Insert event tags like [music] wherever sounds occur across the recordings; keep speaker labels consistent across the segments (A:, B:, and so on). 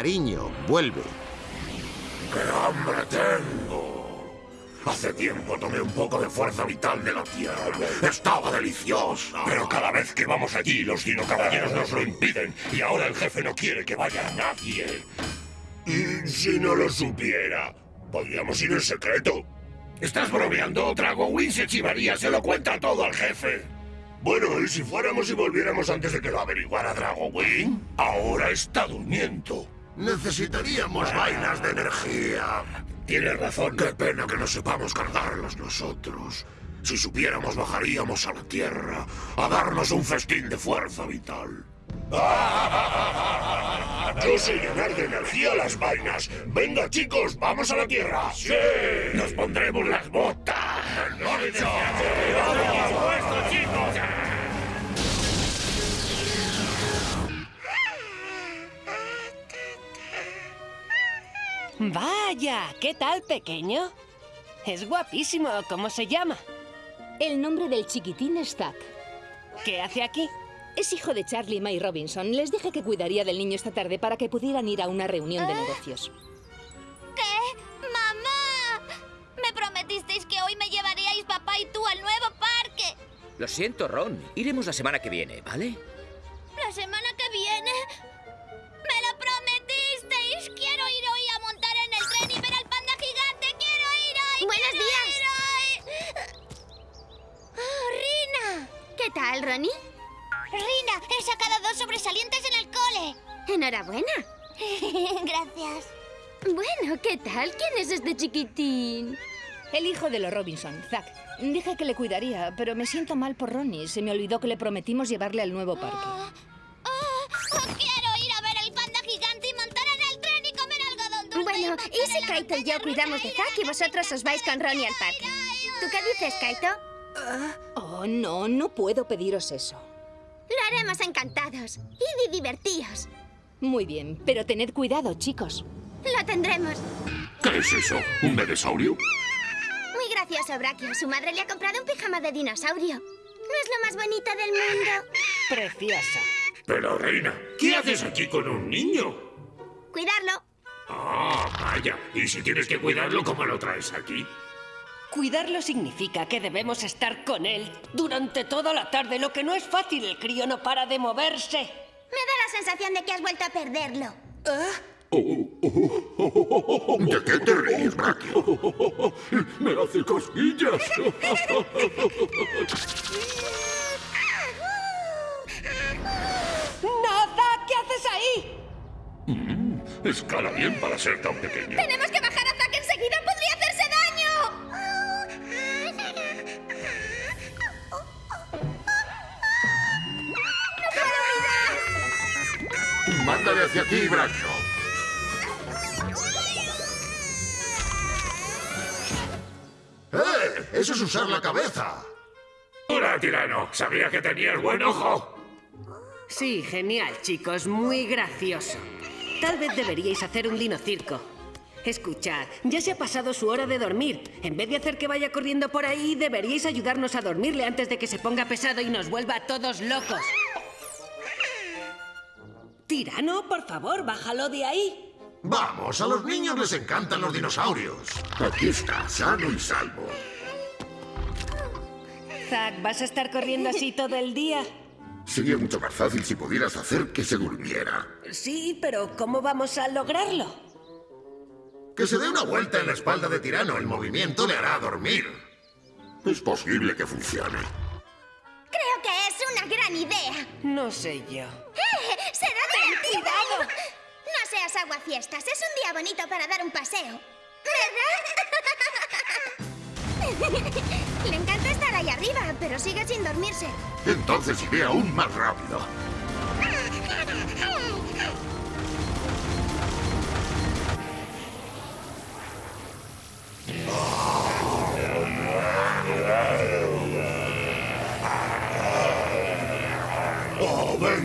A: Cariño, vuelve.
B: ¡Qué hambre tengo! Hace tiempo tomé un poco de fuerza vital de la Tierra. Estaba deliciosa. Pero cada vez que vamos allí, los dinocaballeros nos lo impiden. Y ahora el jefe no quiere que vaya nadie. ¿Y si no lo supiera? Podríamos ir en secreto. ¿Estás bromeando? Win se chivaría, se lo cuenta todo al jefe. Bueno, ¿y si fuéramos y volviéramos antes de que lo averiguara Win? Ahora está durmiendo. Necesitaríamos vainas de energía. Tienes razón. Qué pena que no sepamos cargarlas nosotros. Si supiéramos, bajaríamos a la Tierra a darnos un festín de fuerza vital. [laughs] Yo sé llenar de energía las vainas. Venga, chicos, vamos a la Tierra. ¡Sí! Nos pondremos las botas. ¡No,
C: Vaya, ¿qué tal, pequeño? Es guapísimo. ¿Cómo se llama?
D: El nombre del chiquitín es Zack.
C: ¿Qué hace aquí?
D: Es hijo de Charlie y May Robinson. Les dije que cuidaría del niño esta tarde para que pudieran ir a una reunión de negocios.
E: ¿Qué? ¡Mamá! Me prometisteis que hoy me llevaríais papá y tú al nuevo parque.
F: Lo siento, Ron. Iremos la semana que viene, ¿vale?
E: ¿La semana que viene?
G: Enhorabuena. [laughs]
E: Gracias.
G: Bueno, ¿qué tal? ¿Quién es este chiquitín?
D: El hijo de los Robinson, Zack. Dije que le cuidaría, pero me siento mal por Ronnie. Se me olvidó que le prometimos llevarle al nuevo parque.
E: Oh, oh, quiero ir a ver el panda gigante y montar en el tren y comer algodón dulce.
G: Bueno, y si Kaito y yo cuidamos de Zack y vosotros os vais con Ronnie al parque. ¿Tú qué dices, Kaito?
D: Oh, no, no puedo pediros eso.
G: Lo haremos encantados y divertidos.
D: Muy bien, pero tened cuidado, chicos.
G: Lo tendremos.
B: ¿Qué es eso? ¿Un dinosaurio?
G: Muy gracioso, Brachio. Su madre le ha comprado un pijama de dinosaurio. ¿No es lo más bonito del mundo?
C: Preciosa.
B: Pero, Reina, ¿qué haces aquí con un niño?
G: Cuidarlo.
B: Ah, vaya. ¿Y si tienes que cuidarlo, cómo lo traes aquí?
C: Cuidarlo significa que debemos estar con él durante toda la tarde, lo que no es fácil. El crío no para de moverse.
G: Me da la sensación de que has vuelto a perderlo.
B: ¿De qué te ríes, Brachio? Me hace cosquillas.
C: ¡Nada! ¿Qué haces ahí?
B: Escala bien para ser tan pequeño.
G: ¡Tenemos que
B: hacia ti, Brachio. ¡Eh! ¡Eso es usar la cabeza! ¡Hola, tirano! Sabía que tenías buen ojo.
C: Sí, genial, chicos. Muy gracioso. Tal vez deberíais hacer un dinocirco. Escuchad, ya se ha pasado su hora de dormir. En vez de hacer que vaya corriendo por ahí, deberíais ayudarnos a dormirle antes de que se ponga pesado y nos vuelva a todos locos. Tirano, por favor, bájalo de ahí.
B: Vamos, a los niños les encantan los dinosaurios. Aquí está, sano y salvo.
C: Zack, ¿vas a estar corriendo así [laughs] todo el día?
B: Sería mucho más fácil si pudieras hacer que se durmiera.
C: Sí, pero ¿cómo vamos a lograrlo?
B: Que se dé una vuelta en la espalda de Tirano. El movimiento le hará dormir. Es posible que funcione.
G: Creo que es una gran idea.
C: No sé yo.
G: No seas aguafiestas. Es un día bonito para dar un paseo. ¿Verdad? [laughs] Le encanta estar ahí arriba, pero sigue sin dormirse.
B: Entonces iré aún más rápido.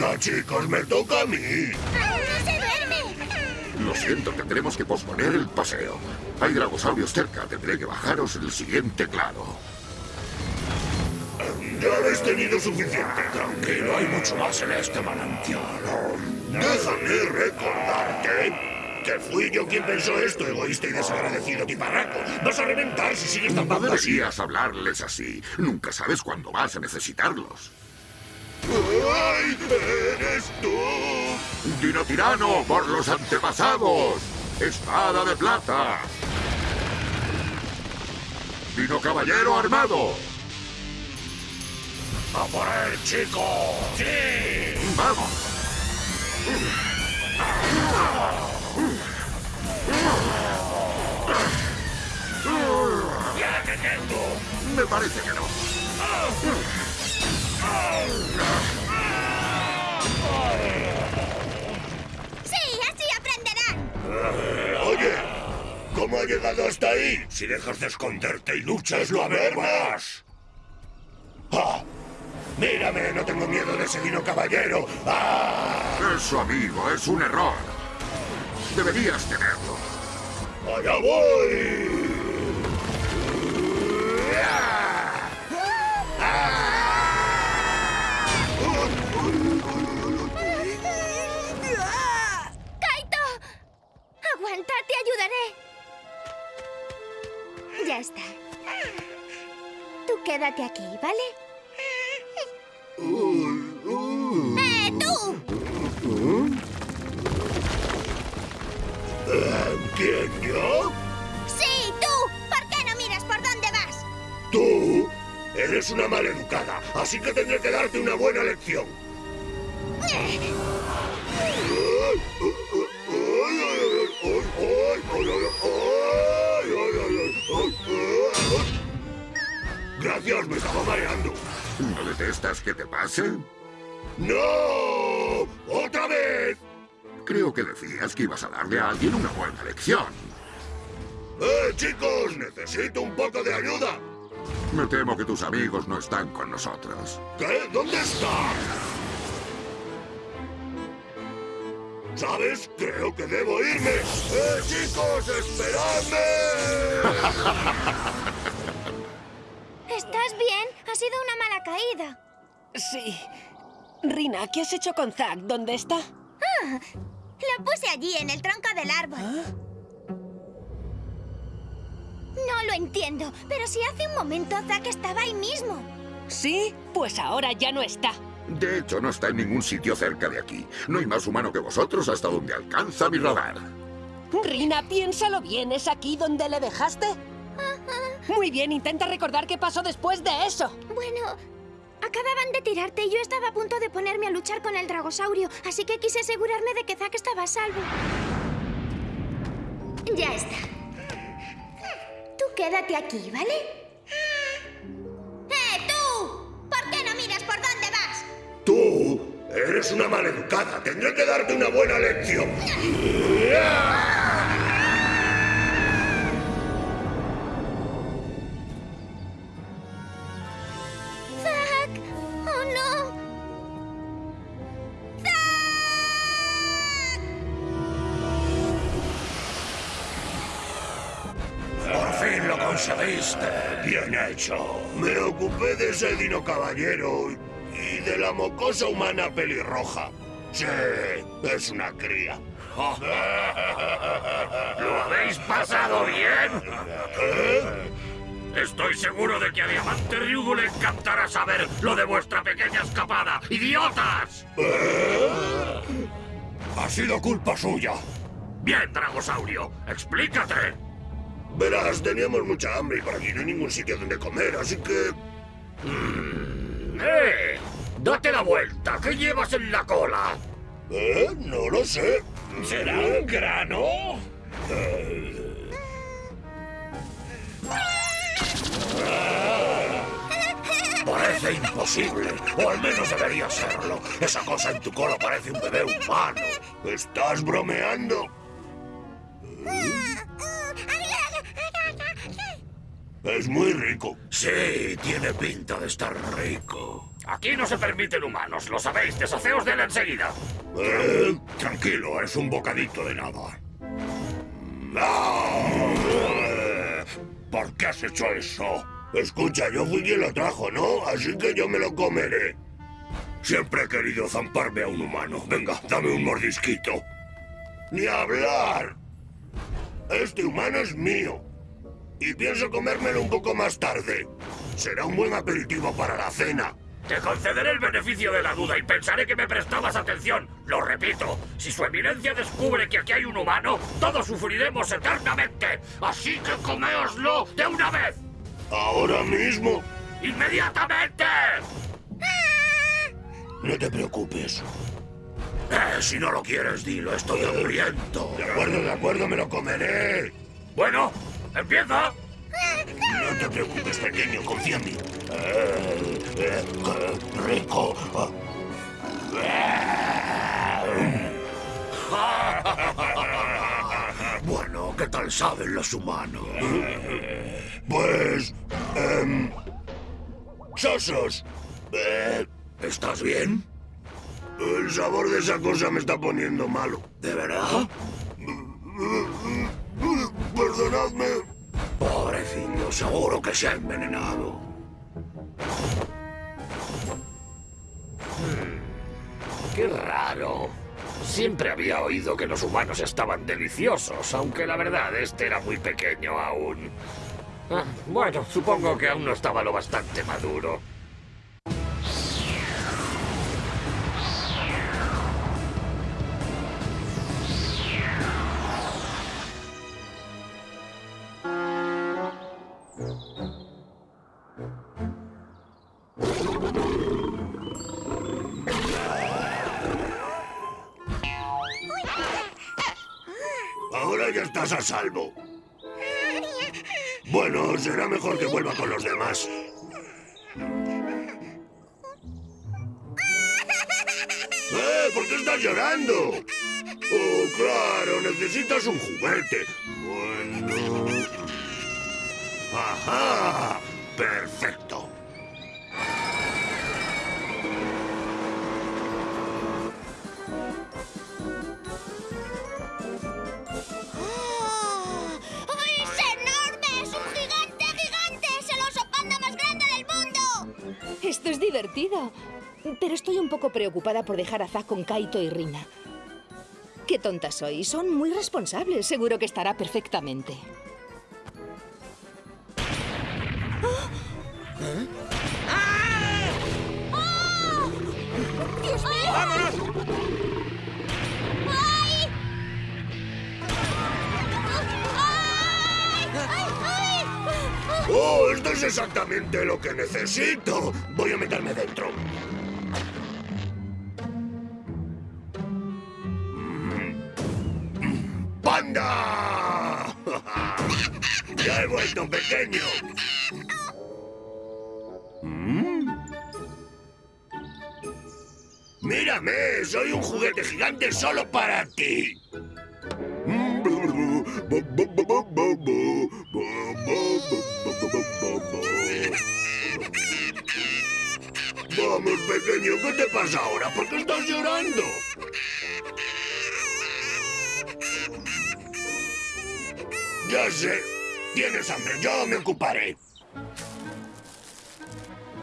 B: Venga, chicos! ¡Me toca a mí!
G: ¡Aún no se duerme!
B: Lo siento, tendremos que posponer el paseo. Hay dragosaurios cerca. Tendré que bajaros el siguiente claro.
H: Ya habéis tenido suficiente. Tranquilo, hay mucho más en este manantial. Déjame recordarte que fui yo quien pensó esto, egoísta y desagradecido tiparraco. Vas a reventar si sigues
B: No
H: tapando así.
B: deberías hablarles así. Nunca sabes cuándo vas a necesitarlos.
H: ¡Ay, eres tú!
B: Dino tirano por los antepasados. Espada de plata. Dino caballero armado.
H: ¡A por él, chico! ¡Sí!
B: Vamos.
H: Si dejas de esconderte y luchas, lo a ver más. ¡Ah! ¡Mírame! No tengo miedo de ese dino caballero. ¡Ah!
B: Eso, amigo, es un error. Deberías tenerlo.
H: ¡Allá voy!
G: Quédate aquí, ¿vale? ¡Eh, tú!
H: ¿Quién, yo?
G: ¡Sí, tú! ¿Por qué no miras por dónde vas?
H: ¡Tú! Eres una maleducada, así que tendré que darte una buena lección. Gracias, me estaba mareando.
B: ¿No detestas que te pase?
H: ¡No! ¡Otra vez!
B: Creo que decías que ibas a darle a alguien una buena lección.
H: ¡Eh, chicos! Necesito un poco de ayuda.
B: Me temo que tus amigos no están con nosotros.
H: ¿Qué? ¿Dónde está? ¿Sabes? Creo que debo irme. ¡Eh, chicos! ¡Esperadme! [laughs]
G: Sido una mala caída.
C: Sí. Rina, ¿qué has hecho con Zack? ¿Dónde está?
G: Lo puse allí, en el tronco del árbol. No lo entiendo, pero si hace un momento Zack estaba ahí mismo.
C: ¿Sí? Pues ahora ya no está.
B: De hecho, no está en ningún sitio cerca de aquí. No hay más humano que vosotros hasta donde alcanza mi radar.
C: Rina, piénsalo bien. ¿Es aquí donde le dejaste? Muy bien, intenta recordar qué pasó después de eso.
G: Bueno, acababan de tirarte y yo estaba a punto de ponerme a luchar con el dragosaurio, así que quise asegurarme de que Zack estaba a salvo. Ya está. Tú quédate aquí, ¿vale? ¡Eh, tú! ¿Por qué no miras por dónde vas?
H: Tú eres una maleducada. Tendré que darte una buena lección. [laughs] caballero y de la mocosa humana pelirroja. Sí, es una cría. [laughs]
B: ¿Lo habéis pasado bien? Estoy seguro de que a Diamante Ryugu le encantará saber lo de vuestra pequeña escapada. ¡Idiotas!
H: Ha sido culpa suya.
B: Bien, Dragosaurio, explícate.
H: Verás, teníamos mucha hambre y por aquí no hay ningún sitio donde comer, así que...
B: ¡Eh! ¡Date la vuelta! ¿Qué llevas en la cola?
H: ¿Eh? No lo sé.
B: ¿Será un grano?
H: Parece imposible, o al menos debería serlo. Esa cosa en tu cola parece un bebé humano. ¿Estás bromeando? Es muy rico. Sí, tiene pinta de estar rico.
B: Aquí no se permiten humanos, lo sabéis. Deshaceos de él enseguida.
H: Eh, tranquilo, es un bocadito de nada. ¿Por qué has hecho eso? Escucha, yo fui quien lo trajo, ¿no? Así que yo me lo comeré. Siempre he querido zamparme a un humano. Venga, dame un mordisquito. ¡Ni hablar! Este humano es mío. Y pienso comérmelo un poco más tarde. Será un buen aperitivo para la cena.
B: Te concederé el beneficio de la duda y pensaré que me prestabas atención. Lo repito, si su eminencia descubre que aquí hay un humano, todos sufriremos eternamente. Así que coméoslo de una vez.
H: ¿Ahora mismo?
B: ¡Inmediatamente!
H: No te preocupes. Eh, si no lo quieres, dilo, estoy hambriento. De acuerdo, de acuerdo, me lo comeré.
B: Bueno, empieza.
H: No te preocupes, pequeño, confía en mí. Rico. Bueno, ¿qué tal saben los humanos? Pues... em, sosos. Eh, ¿Estás bien? El sabor de esa cosa me está poniendo malo. ¿De verdad? [laughs] Perdonadme. Pobrecillo, seguro que se ha envenenado.
B: Qué raro. Siempre había oído que los humanos estaban deliciosos, aunque la verdad este era muy pequeño aún. Ah, bueno, supongo que aún no estaba lo bastante maduro.
H: Estás a salvo. Bueno, será mejor que vuelva con los demás. ¡Eh! ¿Por qué estás llorando? Oh, claro, necesitas un juguete. Bueno... ¡Ajá! ¡Perfecto!
D: Divertido. Pero estoy un poco preocupada por dejar a Zack con Kaito y Rina. Qué tonta soy. Son muy responsables. Seguro que estará perfectamente.
H: ¡Oh! Esto es exactamente lo que necesito. Voy a meterme dentro. ¡Panda! [laughs] ¡Ya he vuelto pequeño! ¿Mm? ¡Mírame! ¡Soy un juguete gigante solo para ti! Vamos, pequeño, ¿qué te pasa ahora? ¿Por qué estás llorando? Ya sé. Tienes hambre, yo me ocuparé.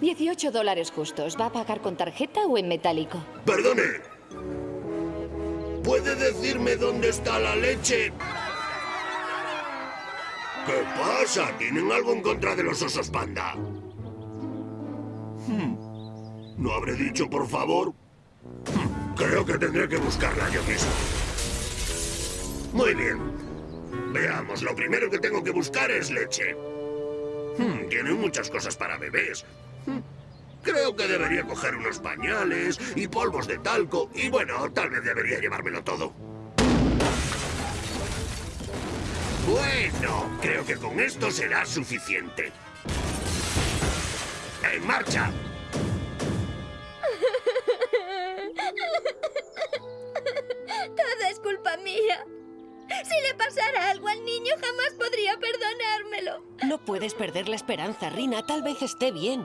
D: 18 dólares justos. ¿Va a pagar con tarjeta o en metálico?
H: Perdone. ¿Puede decirme dónde está la leche? ¿Qué pasa? ¿Tienen algo en contra de los osos panda? Hmm. ¿No habré dicho, por favor? Hmm. Creo que tendré que buscarla yo mismo. Muy bien. Veamos, lo primero que tengo que buscar es leche. Hmm, Tienen muchas cosas para bebés. Hmm. Creo que debería coger unos pañales y polvos de talco. Y bueno, tal vez debería llevármelo todo. Bueno, creo que con esto será suficiente. ¡En marcha! [laughs]
G: Todo es culpa mía. Si le pasara algo al niño, jamás podría perdonármelo.
C: No puedes perder la esperanza, Rina. Tal vez esté bien.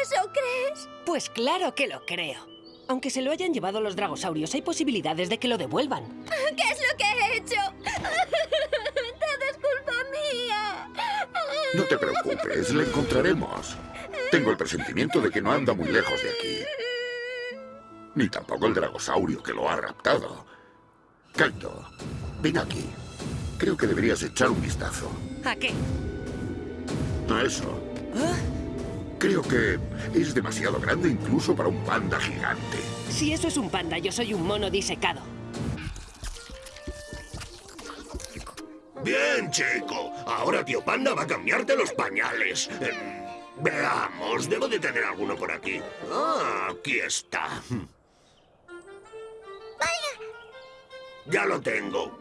G: ¿Eso crees?
C: Pues claro que lo creo. Aunque se lo hayan llevado los dragosaurios, hay posibilidades de que lo devuelvan.
G: ¿Qué es lo que he hecho? [laughs]
I: No te preocupes, la encontraremos. Tengo el presentimiento de que no anda muy lejos de aquí. Ni tampoco el dragosaurio que lo ha raptado. Kaito, ven aquí. Creo que deberías echar un vistazo.
C: ¿A qué?
I: A eso. Creo que es demasiado grande incluso para un panda gigante.
C: Si eso es un panda, yo soy un mono disecado.
H: Bien, chico. Ahora tío Panda va a cambiarte los pañales. Em, veamos, debo de tener alguno por aquí. Ah, aquí está. Ya lo tengo.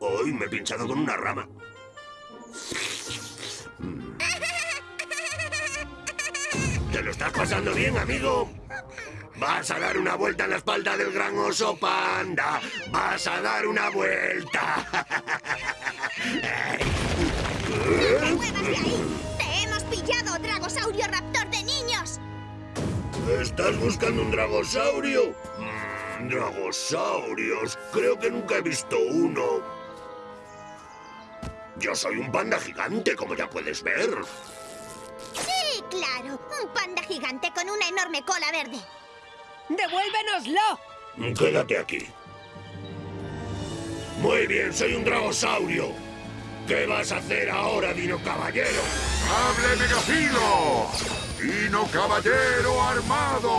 H: Hoy me he pinchado con una rama. ¿Te lo estás pasando bien, amigo? Vas a dar una vuelta en la espalda del gran oso panda. Vas a dar una vuelta. [laughs]
G: ¡No te muevas de ahí! ¡Te hemos pillado, Dragosaurio Raptor de niños!
H: ¿Estás buscando un dragosaurio? Mm, dragosaurios. Creo que nunca he visto uno. Yo soy un panda gigante, como ya puedes ver.
G: Sí, claro. Un panda gigante con una enorme cola verde.
C: ¡Devuélvenoslo!
H: Quédate aquí. Muy bien, soy un dragosaurio. ¿Qué vas a hacer ahora, Dino Caballero?
I: ¡Hable Megafilo! ¡Dino Caballero Armado!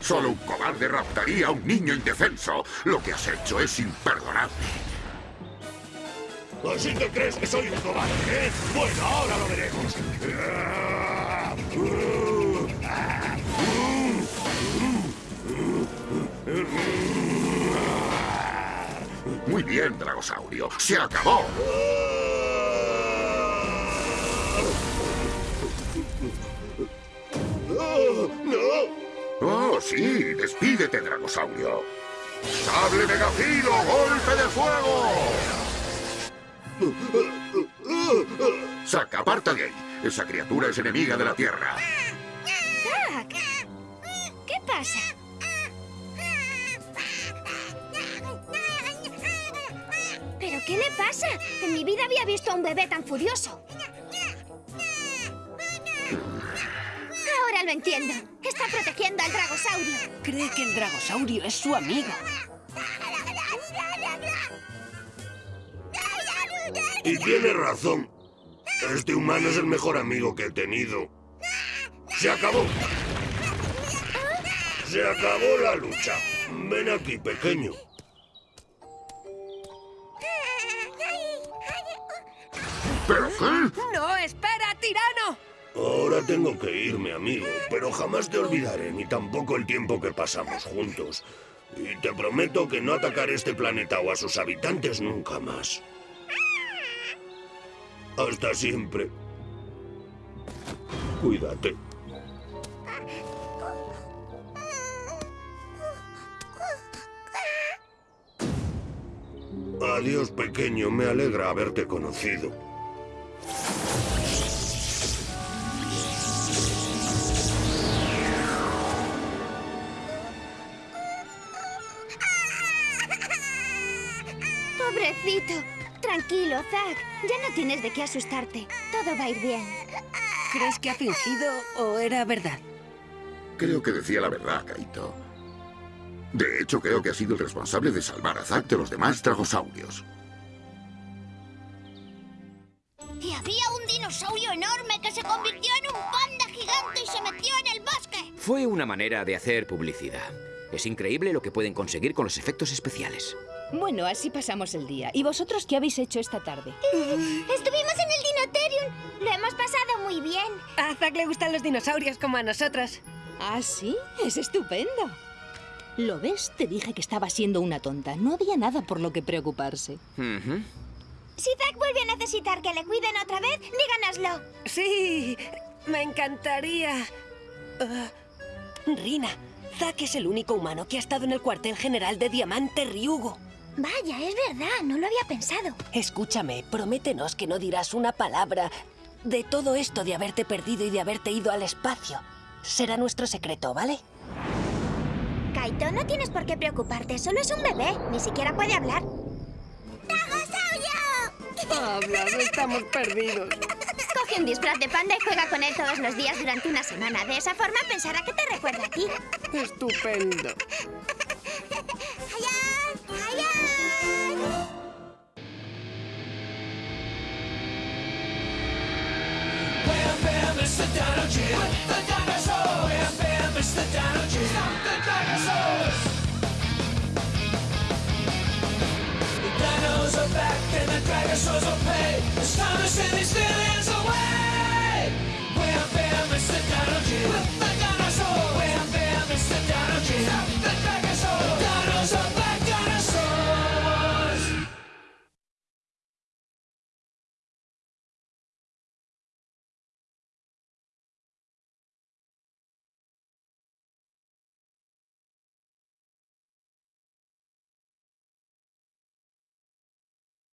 I: Solo un cobarde raptaría a un niño indefenso. Lo que has hecho es imperdonable.
H: ¿Así que crees que soy un cobarde, eh? Bueno, ahora lo veremos.
I: Muy bien, Dragosaurio. ¡Se acabó!
H: ¡No!
I: ¡Oh, sí! ¡Despídete, Dragosaurio! ¡Sable Megafilo! ¡Golpe de fuego! ¡Saca, aparta de ahí! Esa criatura es enemiga de la Tierra.
G: ¿qué pasa? Qué le pasa? En mi vida había visto a un bebé tan furioso. Ahora lo entiendo. Está protegiendo al dragosaurio.
C: Cree que el dragosaurio es su amigo.
H: Y tiene razón. Este humano es el mejor amigo que he tenido. ¡Se acabó! ¡Se acabó la lucha! Ven aquí, pequeño.
I: ¿Pero qué?
C: ¡No, espera, tirano!
H: Ahora tengo que irme, amigo, pero jamás te olvidaré, ni tampoco el tiempo que pasamos juntos. Y te prometo que no atacaré este planeta o a sus habitantes nunca más. Hasta siempre. Cuídate. Adiós, pequeño. Me alegra haberte conocido.
G: Tienes de qué asustarte. Todo va a ir bien.
C: ¿Crees que ha fingido o era verdad?
I: Creo que decía la verdad, Kaito. De hecho, creo que ha sido el responsable de salvar a Zack de los demás dragosaurios.
J: Y había un dinosaurio enorme que se convirtió en un panda gigante y se metió en el bosque.
F: Fue una manera de hacer publicidad. Es increíble lo que pueden conseguir con los efectos especiales.
D: Bueno, así pasamos el día. ¿Y vosotros qué habéis hecho esta tarde?
G: Estuvimos en el Dinoterium. Lo hemos pasado muy bien.
C: A Zack le gustan los dinosaurios como a nosotros.
D: ¿Ah, sí? Es estupendo. ¿Lo ves? Te dije que estaba siendo una tonta. No había nada por lo que preocuparse.
G: Si Zack vuelve a necesitar que le cuiden otra vez, díganoslo.
C: Sí, me encantaría. Ah, Rina, Zack es el único humano que ha estado en el cuartel general de Diamante Ryugo.
G: Vaya, es verdad, no lo había pensado.
C: Escúchame, prométenos que no dirás una palabra de todo esto de haberte perdido y de haberte ido al espacio. Será nuestro secreto, ¿vale?
G: Kaito, no tienes por qué preocuparte, solo es un bebé, ni siquiera puede hablar. ¡Dragosaurio!
K: Hablas, estamos perdidos.
G: Coge un disfraz de panda y juega con él todos los días durante una semana. De esa forma pensará que te recuerda a ti.
K: Estupendo.
C: Bam, it's the dinosaurs. Bam, the the dinosaurs. Are back and the dinosaurs will pay. It's time to send these villains away. Wham bam, it's the Dino